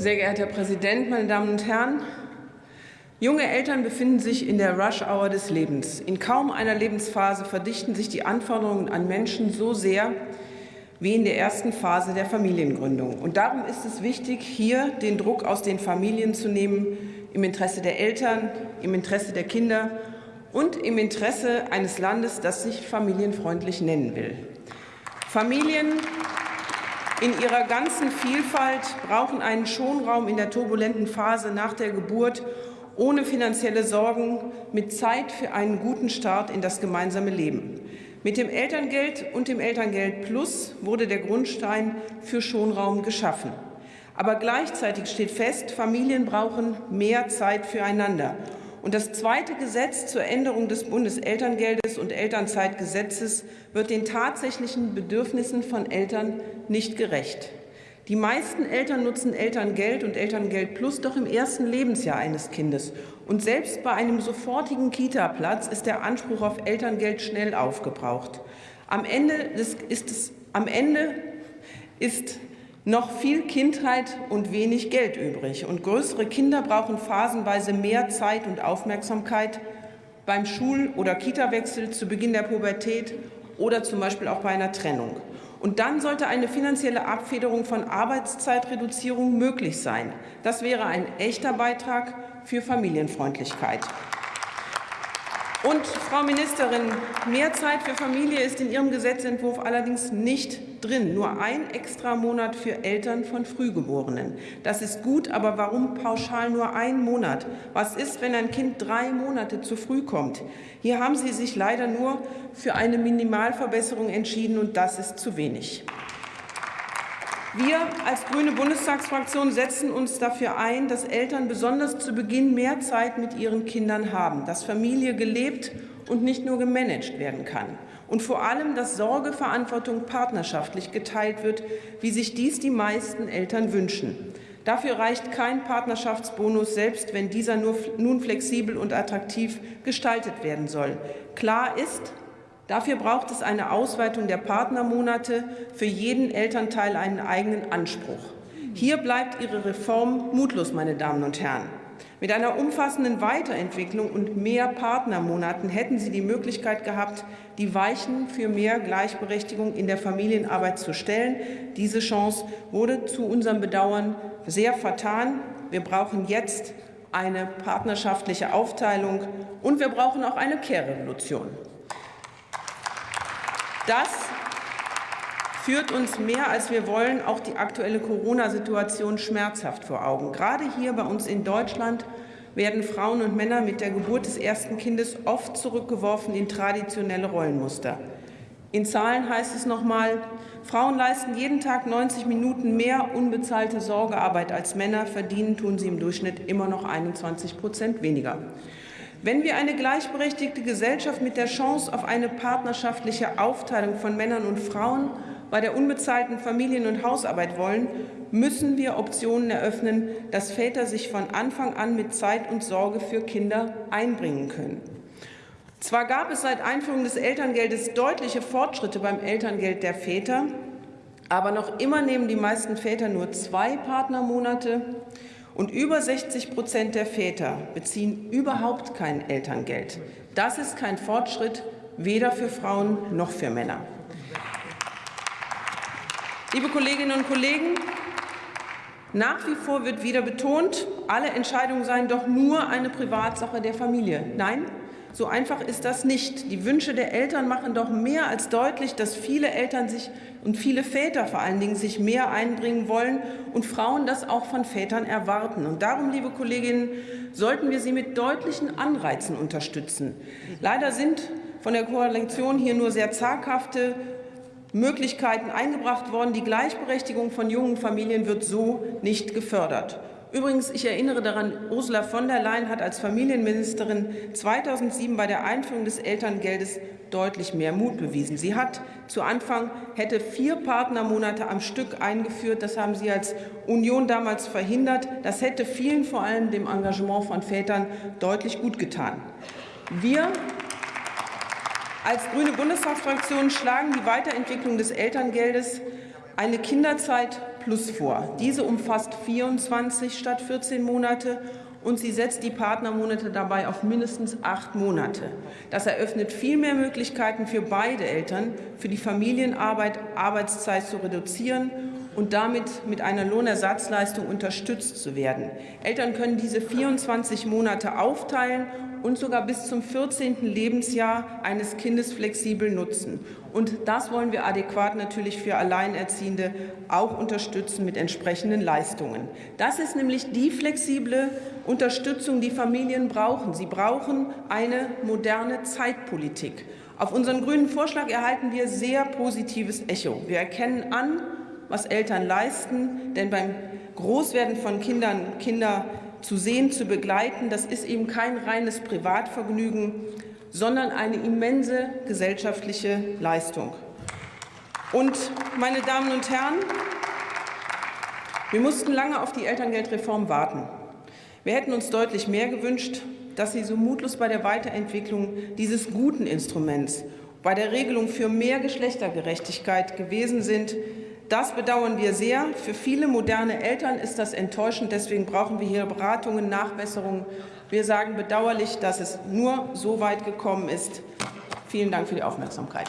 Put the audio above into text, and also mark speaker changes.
Speaker 1: Sehr geehrter Herr Präsident, meine Damen und Herren! Junge Eltern befinden sich in der Rush-Hour des Lebens. In kaum einer Lebensphase verdichten sich die Anforderungen an Menschen so sehr wie in der ersten Phase der Familiengründung. Und darum ist es wichtig, hier den Druck aus den Familien zu nehmen, im Interesse der Eltern, im Interesse der Kinder und im Interesse eines Landes, das sich familienfreundlich nennen will. Familien in ihrer ganzen Vielfalt brauchen einen Schonraum in der turbulenten Phase nach der Geburt, ohne finanzielle Sorgen, mit Zeit für einen guten Start in das gemeinsame Leben. Mit dem Elterngeld und dem Elterngeld Plus wurde der Grundstein für Schonraum geschaffen. Aber gleichzeitig steht fest, Familien brauchen mehr Zeit füreinander. Und das zweite Gesetz zur Änderung des Bundeselterngeldes und Elternzeitgesetzes wird den tatsächlichen Bedürfnissen von Eltern nicht gerecht. Die meisten Eltern nutzen Elterngeld und Elterngeld Plus doch im ersten Lebensjahr eines Kindes. Und selbst bei einem sofortigen Kita-Platz ist der Anspruch auf Elterngeld schnell aufgebraucht. Am Ende ist, es, am Ende ist noch viel Kindheit und wenig Geld übrig. Und größere Kinder brauchen phasenweise mehr Zeit und Aufmerksamkeit beim Schul- oder Kitawechsel zu Beginn der Pubertät oder zum Beispiel auch bei einer Trennung. Und dann sollte eine finanzielle Abfederung von Arbeitszeitreduzierung möglich sein. Das wäre ein echter Beitrag für Familienfreundlichkeit. Und Frau Ministerin, mehr Zeit für Familie ist in Ihrem Gesetzentwurf allerdings nicht drin. Nur ein extra Monat für Eltern von Frühgeborenen. Das ist gut, aber warum pauschal nur ein Monat? Was ist, wenn ein Kind drei Monate zu früh kommt? Hier haben Sie sich leider nur für eine Minimalverbesserung entschieden, und das ist zu wenig. Wir als grüne Bundestagsfraktion setzen uns dafür ein, dass Eltern besonders zu Beginn mehr Zeit mit ihren Kindern haben, dass Familie gelebt und nicht nur gemanagt werden kann und vor allem, dass Sorgeverantwortung partnerschaftlich geteilt wird, wie sich dies die meisten Eltern wünschen. Dafür reicht kein Partnerschaftsbonus, selbst wenn dieser nur, nun flexibel und attraktiv gestaltet werden soll. Klar ist, Dafür braucht es eine Ausweitung der Partnermonate, für jeden Elternteil einen eigenen Anspruch. Hier bleibt Ihre Reform mutlos, meine Damen und Herren. Mit einer umfassenden Weiterentwicklung und mehr Partnermonaten hätten Sie die Möglichkeit gehabt, die Weichen für mehr Gleichberechtigung in der Familienarbeit zu stellen. Diese Chance wurde zu unserem Bedauern sehr vertan. Wir brauchen jetzt eine partnerschaftliche Aufteilung, und wir brauchen auch eine Care-Revolution. Das führt uns mehr, als wir wollen, auch die aktuelle Corona-Situation schmerzhaft vor Augen. Gerade hier bei uns in Deutschland werden Frauen und Männer mit der Geburt des ersten Kindes oft zurückgeworfen in traditionelle Rollenmuster. In Zahlen heißt es noch einmal, Frauen leisten jeden Tag 90 Minuten mehr unbezahlte Sorgearbeit als Männer, verdienen tun sie im Durchschnitt immer noch 21 Prozent weniger. Wenn wir eine gleichberechtigte Gesellschaft mit der Chance auf eine partnerschaftliche Aufteilung von Männern und Frauen bei der unbezahlten Familien- und Hausarbeit wollen, müssen wir Optionen eröffnen, dass Väter sich von Anfang an mit Zeit und Sorge für Kinder einbringen können. Zwar gab es seit Einführung des Elterngeldes deutliche Fortschritte beim Elterngeld der Väter, aber noch immer nehmen die meisten Väter nur zwei Partnermonate und über 60 Prozent der Väter beziehen überhaupt kein Elterngeld. Das ist kein Fortschritt, weder für Frauen noch für Männer. Liebe Kolleginnen und Kollegen, nach wie vor wird wieder betont, alle Entscheidungen seien doch nur eine Privatsache der Familie. Nein, so einfach ist das nicht. Die Wünsche der Eltern machen doch mehr als deutlich, dass viele Eltern sich und viele Väter vor allen Dingen sich mehr einbringen wollen und Frauen das auch von Vätern erwarten. Und darum, liebe Kolleginnen, sollten wir sie mit deutlichen Anreizen unterstützen. Leider sind von der Koalition hier nur sehr zaghafte Möglichkeiten eingebracht worden. Die Gleichberechtigung von jungen Familien wird so nicht gefördert. Übrigens, ich erinnere daran, Ursula von der Leyen hat als Familienministerin 2007 bei der Einführung des Elterngeldes deutlich mehr Mut bewiesen. Sie hat zu Anfang hätte vier Partnermonate am Stück eingeführt. Das haben Sie als Union damals verhindert. Das hätte vielen, vor allem dem Engagement von Vätern, deutlich gut getan. Wir als grüne Bundestagsfraktion schlagen die Weiterentwicklung des Elterngeldes, eine Kinderzeit Plus vor. Diese umfasst 24 statt 14 Monate und sie setzt die Partnermonate dabei auf mindestens acht Monate. Das eröffnet viel mehr Möglichkeiten für beide Eltern, für die Familienarbeit Arbeitszeit zu reduzieren und damit mit einer Lohnersatzleistung unterstützt zu werden. Eltern können diese 24 Monate aufteilen und sogar bis zum 14. Lebensjahr eines Kindes flexibel nutzen. Und das wollen wir adäquat natürlich für Alleinerziehende auch unterstützen mit entsprechenden Leistungen. Das ist nämlich die flexible Unterstützung, die Familien brauchen. Sie brauchen eine moderne Zeitpolitik. Auf unseren grünen Vorschlag erhalten wir sehr positives Echo. Wir erkennen an, was Eltern leisten, denn beim Großwerden von Kindern, Kinder zu sehen, zu begleiten, das ist eben kein reines Privatvergnügen, sondern eine immense gesellschaftliche Leistung. Und, meine Damen und Herren, wir mussten lange auf die Elterngeldreform warten. Wir hätten uns deutlich mehr gewünscht, dass Sie so mutlos bei der Weiterentwicklung dieses guten Instruments, bei der Regelung für mehr Geschlechtergerechtigkeit gewesen sind. Das bedauern wir sehr. Für viele moderne Eltern ist das enttäuschend. Deswegen brauchen wir hier Beratungen, Nachbesserungen. Wir sagen bedauerlich, dass es nur so weit gekommen ist. Vielen Dank für die Aufmerksamkeit.